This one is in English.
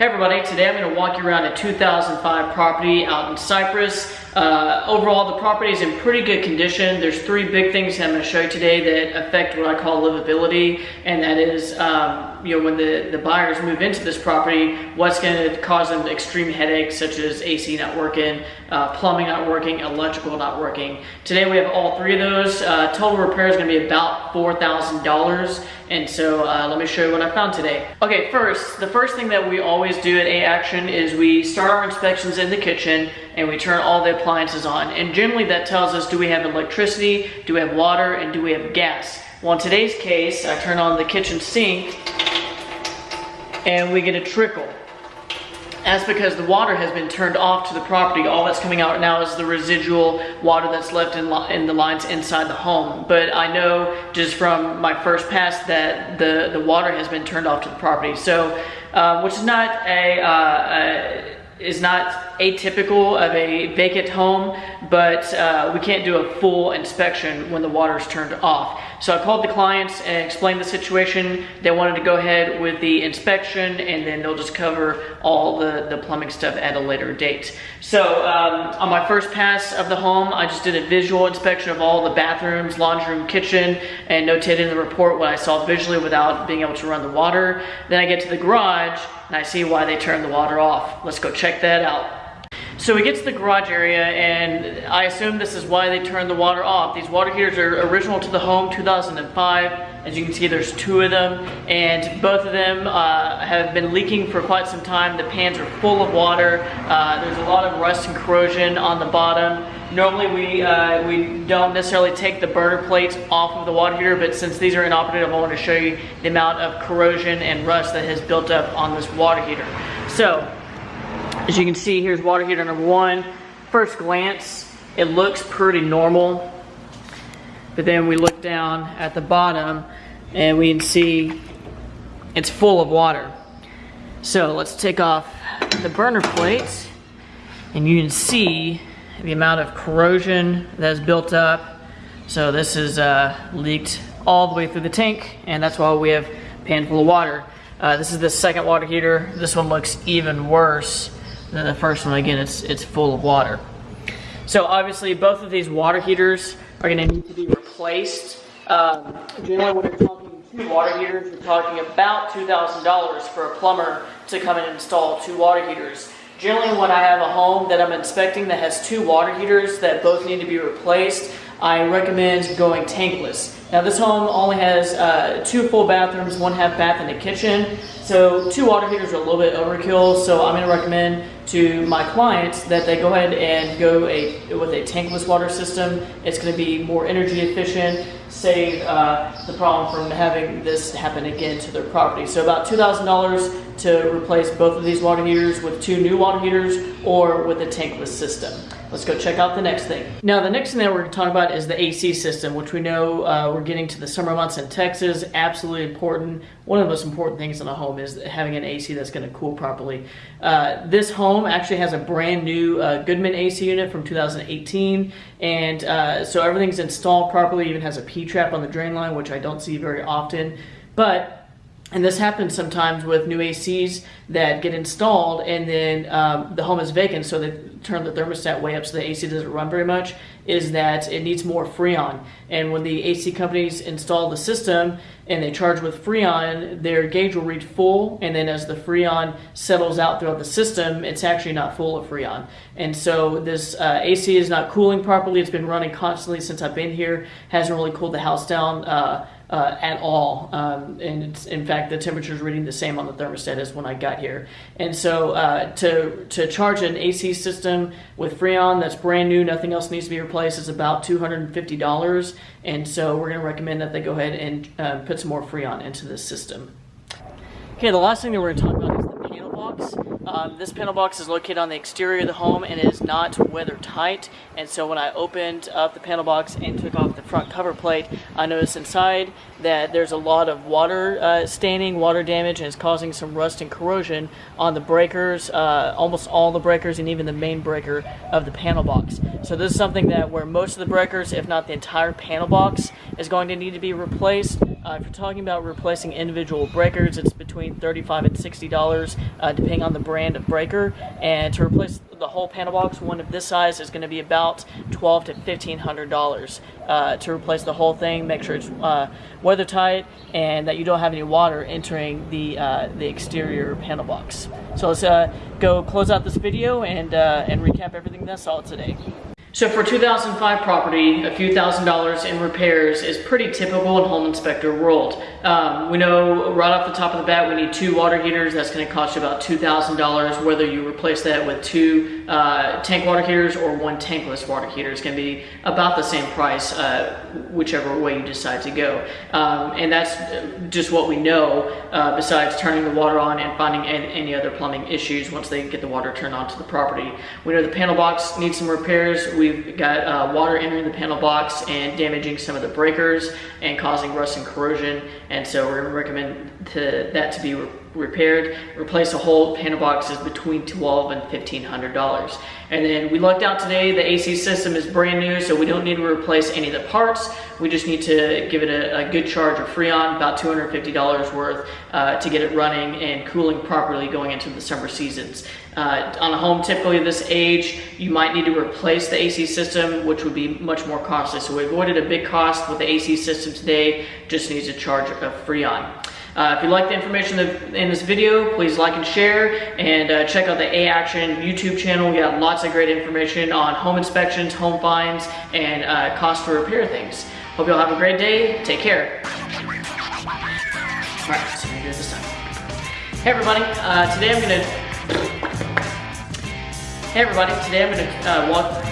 Hey everybody, today I'm going to walk you around a 2005 property out in Cypress. Uh, overall, the property is in pretty good condition. There's three big things I'm going to show you today that affect what I call livability, and that is, um, you know, when the, the buyers move into this property, what's going to cause them extreme headaches such as AC not working, uh, plumbing not working, electrical not working. Today we have all three of those. Uh, total repair is going to be about $4,000, and so uh, let me show you what I found today. Okay, first, the first thing that we always do at A-Action is we start our inspections in the kitchen and we turn all the appliances on. And generally that tells us do we have electricity, do we have water, and do we have gas. Well, in today's case, I turn on the kitchen sink and we get a trickle. That's because the water has been turned off to the property. All that's coming out now is the residual water that's left in, in the lines inside the home. But I know just from my first pass that the, the water has been turned off to the property. So, uh, which is not a, uh, a is not atypical of a vacant home, but uh, we can't do a full inspection when the water is turned off. So I called the clients and explained the situation. They wanted to go ahead with the inspection and then they'll just cover all the, the plumbing stuff at a later date. So um, on my first pass of the home, I just did a visual inspection of all the bathrooms, laundry room, kitchen, and notated in the report what I saw visually without being able to run the water. Then I get to the garage and I see why they turned the water off. Let's go check that out. So we get to the garage area and I assume this is why they turned the water off. These water heaters are original to the home, 2005. As you can see, there's two of them and both of them uh, have been leaking for quite some time. The pans are full of water. Uh, there's a lot of rust and corrosion on the bottom. Normally we, uh, we don't necessarily take the burner plates off of the water heater, but since these are inoperative, I want to show you the amount of corrosion and rust that has built up on this water heater. So as you can see, here's water heater number one. First glance, it looks pretty normal. But then we look down at the bottom and we can see it's full of water. So let's take off the burner plates and you can see the amount of corrosion that's built up. So this is uh, leaked all the way through the tank and that's why we have a pan full of water. Uh, this is the second water heater. This one looks even worse than the first one. Again, it's, it's full of water. So obviously both of these water heaters are gonna need to be replaced. Um, generally when you're talking two water heaters, you're talking about $2,000 for a plumber to come and install two water heaters. Generally when I have a home that I'm inspecting that has two water heaters that both need to be replaced, I recommend going tankless. Now this home only has uh, two full bathrooms, one half bath and a kitchen. So two water heaters are a little bit overkill, so I'm going to recommend to my clients that they go ahead and go a, with a tankless water system. It's going to be more energy efficient, save uh, the problem from having this happen again to their property. So about $2,000 to replace both of these water heaters with two new water heaters or with a tankless system. Let's go check out the next thing. Now the next thing that we're to talk about is the AC system, which we know uh, we're getting to the summer months in Texas. Absolutely important. One of the most important things in a home is having an AC that's going to cool properly. Uh, this home actually has a brand new uh, Goodman AC unit from 2018, and uh, so everything's installed properly. Even has a P-trap on the drain line, which I don't see very often. But and this happens sometimes with new ACs that get installed and then um, the home is vacant, so they turn the thermostat way up so the AC doesn't run very much, is that it needs more Freon. And when the AC companies install the system and they charge with Freon, their gauge will reach full, and then as the Freon settles out throughout the system, it's actually not full of Freon. And so this uh, AC is not cooling properly. It's been running constantly since I've been here, hasn't really cooled the house down. Uh, uh, at all. Um, and in fact, the temperature is reading the same on the thermostat as when I got here. And so uh, to, to charge an AC system with Freon that's brand new, nothing else needs to be replaced, is about $250. And so we're going to recommend that they go ahead and uh, put some more Freon into this system. Okay, the last thing that we're going to talk about is the panel box. Um, this panel box is located on the exterior of the home and is not weather tight. And so when I opened up the panel box and took off the front cover plate, I noticed inside that there's a lot of water uh, staining, water damage, and it's causing some rust and corrosion on the breakers, uh, almost all the breakers, and even the main breaker of the panel box. So this is something that where most of the breakers, if not the entire panel box, is going to need to be replaced Uh, if you're talking about replacing individual breakers, it's between 35 and $60, uh, depending on the brand of breaker. And to replace the whole panel box, one of this size is going to be about twelve to $1,500 uh, to replace the whole thing. Make sure it's uh, weather tight and that you don't have any water entering the uh, the exterior panel box. So let's uh, go close out this video and and recap everything that I saw today. So for 2005 property, a few thousand dollars in repairs is pretty typical in home inspector world. Um, we know right off the top of the bat we need two water heaters. That's going to cost you about $2,000 whether you replace that with two uh, tank water heaters or one tankless water heater. It's going to be about the same price uh, whichever way you decide to go. Um, and that's just what we know uh, besides turning the water on and finding any other plumbing issues once they get the water turned onto the property. We know the panel box needs some repairs we've got uh, water entering the panel box and damaging some of the breakers and causing rust and corrosion. And so we're gonna recommend to, that to be re repaired. Replace a whole panel box is between twelve and fifteen hundred dollars. And then we lucked out today. The AC system is brand new, so we don't need to replace any of the parts. We just need to give it a, a good charge of Freon, about two hundred fifty dollars worth, uh, to get it running and cooling properly going into the summer seasons. Uh, on a home typically this age, you might need to replace the AC system, which would be much more costly. So we avoided a big cost with the AC system today, just needs a charge of Freon. Uh, if you like the information in this video, please like and share and uh, check out the A-Action YouTube channel. We got lots of great information on home inspections, home finds, and uh, cost to repair things. Hope you all have a great day. Take care. All right, so this time. Hey everybody, uh, today I'm gonna Hey everybody, today I'm to uh, walk